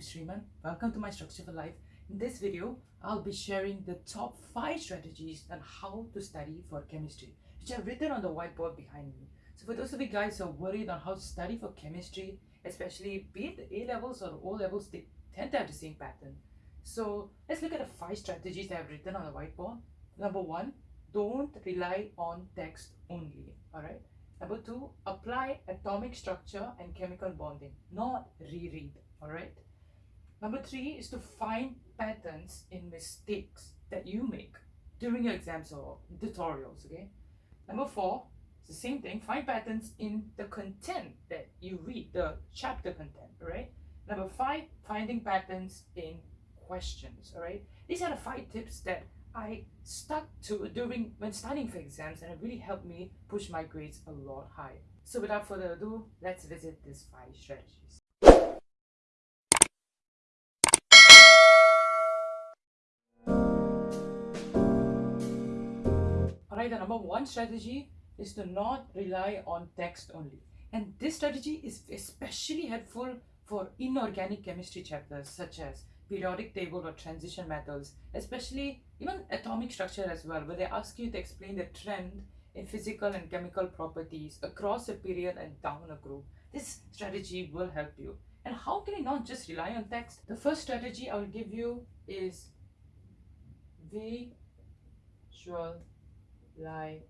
Sriman. Welcome to my Structure for Life. In this video, I'll be sharing the top 5 strategies on how to study for chemistry, which I've written on the whiteboard behind me. So for those of you guys who are worried on how to study for chemistry, especially be it the A levels or O levels, they tend to have the same pattern. So let's look at the 5 strategies I've written on the whiteboard. Number 1, don't rely on text only, alright? Number 2, apply atomic structure and chemical bonding, not reread, alright? Number three is to find patterns in mistakes that you make during your exams or tutorials, okay? Number four, it's the same thing, find patterns in the content that you read, the chapter content, right? Number five, finding patterns in questions, all right? These are the five tips that I stuck to during when studying for exams and it really helped me push my grades a lot higher. So without further ado, let's visit these five strategies. Alright, the number one strategy is to not rely on text only. And this strategy is especially helpful for inorganic chemistry chapters such as periodic table or transition metals, especially even atomic structure as well, where they ask you to explain the trend in physical and chemical properties across a period and down a group. This strategy will help you. And how can I not just rely on text? The first strategy I will give you is visualization.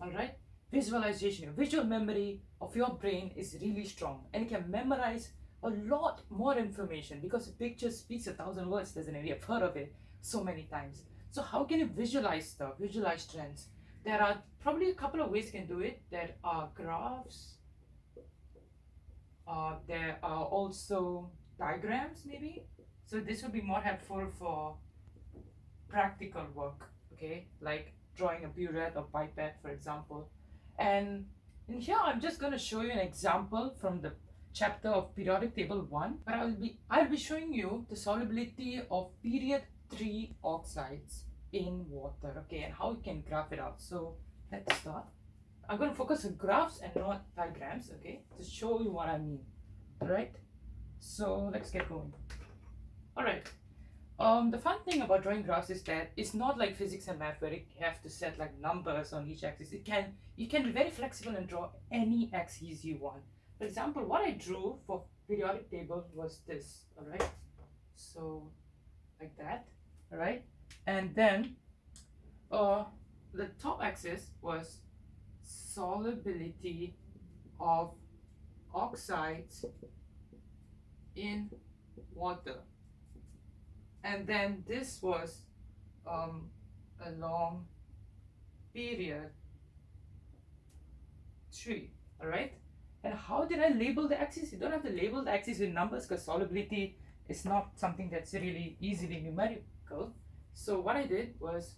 Alright? Visualization, visual memory of your brain is really strong and can memorize a lot more information because a picture speaks a thousand words, doesn't it? You've heard of it so many times. So how can you visualize stuff, visualize trends? There are probably a couple of ways you can do it. There are graphs. Uh, there are also diagrams maybe. So this would be more helpful for practical work, okay? Like drawing a burette or pipette, for example. And in here, I'm just going to show you an example from the chapter of periodic table 1 but I'll be I'll be showing you the solubility of period 3 oxides in water okay and how you can graph it out so let's start I'm going to focus on graphs and not diagrams okay to show you what I mean all right so let's get going all right um the fun thing about drawing graphs is that it's not like physics and math where you have to set like numbers on each axis it can you can be very flexible and draw any axis you want for example, what I drew for periodic table was this, all right? So like that, all right? And then uh, the top axis was solubility of oxides in water. And then this was um, a long period tree, all right? And how did I label the axis? You don't have to label the axis with numbers because solubility is not something that's really easily numerical. So what I did was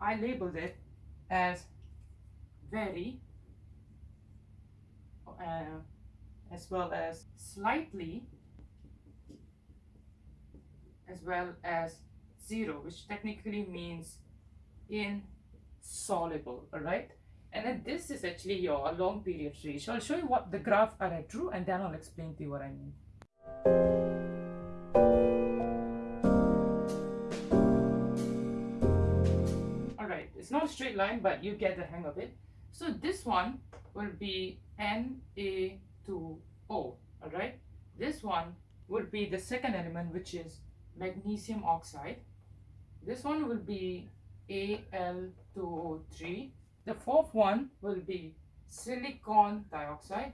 I labeled it as very uh, as well as slightly as well as zero which technically means insoluble all right and then this is actually your long period. So I'll show you what the graph I drew and then I'll explain to you what I mean. Alright, it's not a straight line but you get the hang of it. So this one will be Na2O, alright? This one would be the second element which is magnesium oxide. This one will be Al2O3 the fourth one will be silicon dioxide.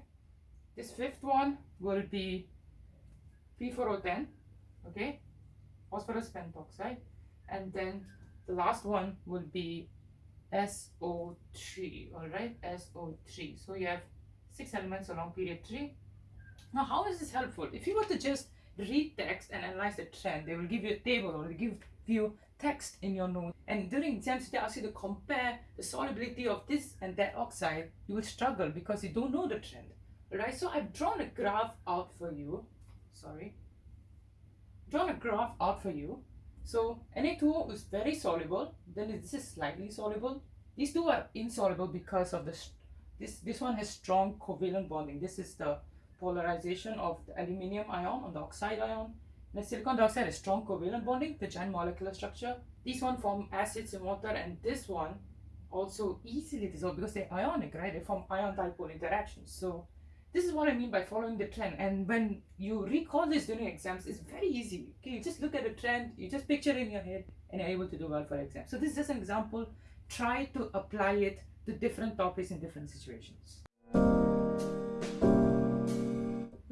This fifth one will be P4O10, okay, phosphorus pentoxide. And then the last one will be SO3, all right, SO3. So you have six elements along period three. Now, how is this helpful? If you were to just read text and analyze the trend, they will give you a table or they give you text in your notes. And during exams, they ask you to compare the solubility of this and that oxide, you will struggle because you don't know the trend, right? So I've drawn a graph out for you. Sorry. Drawn a graph out for you. So Na2O is very soluble. Then this is slightly soluble. These two are insoluble because of the this this one has strong covalent bonding. This is the polarization of the aluminium ion on the oxide ion. And the silicon dioxide has strong covalent bonding, the giant molecular structure. These one form acids in water and this one also easily dissolve because they're ionic, right? They form ion dipole interactions. So this is what I mean by following the trend. And when you recall this during exams, it's very easy. Okay, you just look at the trend, you just picture in your head, and you're able to do well for exams. So this is just an example. Try to apply it to different topics in different situations.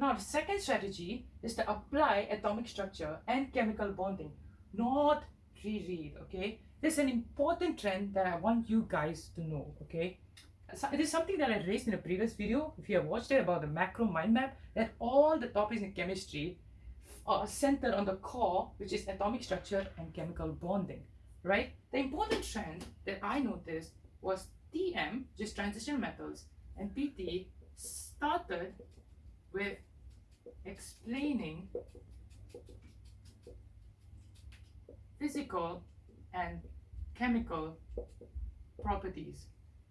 Now, the second strategy is to apply atomic structure and chemical bonding, not reread, okay? There's an important trend that I want you guys to know, okay? So it is something that I raised in a previous video, if you have watched it about the macro mind map, that all the topics in chemistry are centered on the core, which is atomic structure and chemical bonding, right? The important trend that I noticed was TM, just transition metals, and PT started with explaining physical and chemical properties.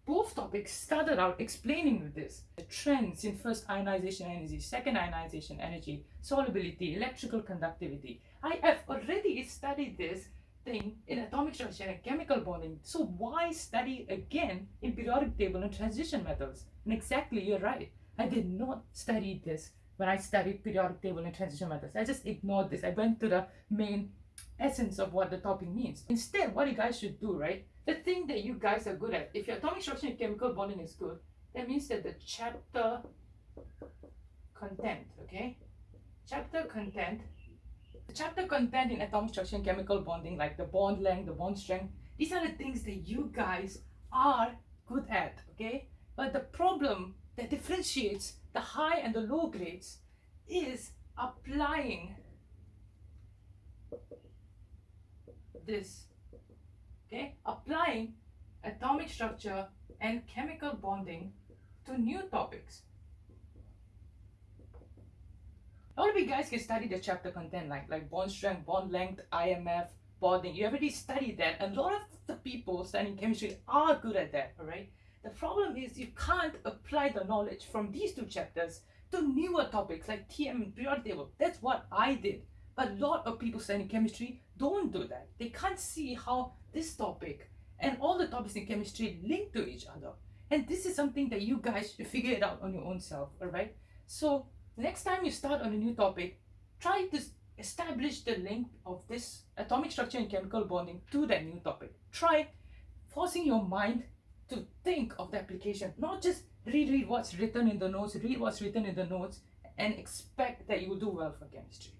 Both topics started out explaining this. The trends in first ionization energy, second ionization energy, solubility, electrical conductivity. I have already studied this thing in atomic structure and chemical bonding. So why study again in periodic table and transition metals? And exactly, you're right. I did not study this when I studied periodic table and transition metals. I just ignored this. I went to the main essence of what the topic means. Instead, what you guys should do, right? The thing that you guys are good at, if your atomic structure and chemical bonding is good, that means that the chapter content, okay? Chapter content, the chapter content in atomic structure and chemical bonding, like the bond length, the bond strength, these are the things that you guys are good at, okay? But the problem that differentiates the high and the low grades is applying this okay? Applying atomic structure and chemical bonding to new topics. All of you guys can study the chapter content like like bond strength bond length imf bonding. You already studied that. A lot of the people studying chemistry are good at that all right the problem is you can't apply the knowledge from these two chapters to newer topics like TM and periodic table. That's what I did. But a lot of people studying chemistry don't do that. They can't see how this topic and all the topics in chemistry link to each other. And this is something that you guys should figure it out on your own self, alright? So next time you start on a new topic, try to establish the link of this atomic structure and chemical bonding to that new topic. Try forcing your mind to think of the application, not just reread what's written in the notes, read what's written in the notes, and expect that you will do well for chemistry.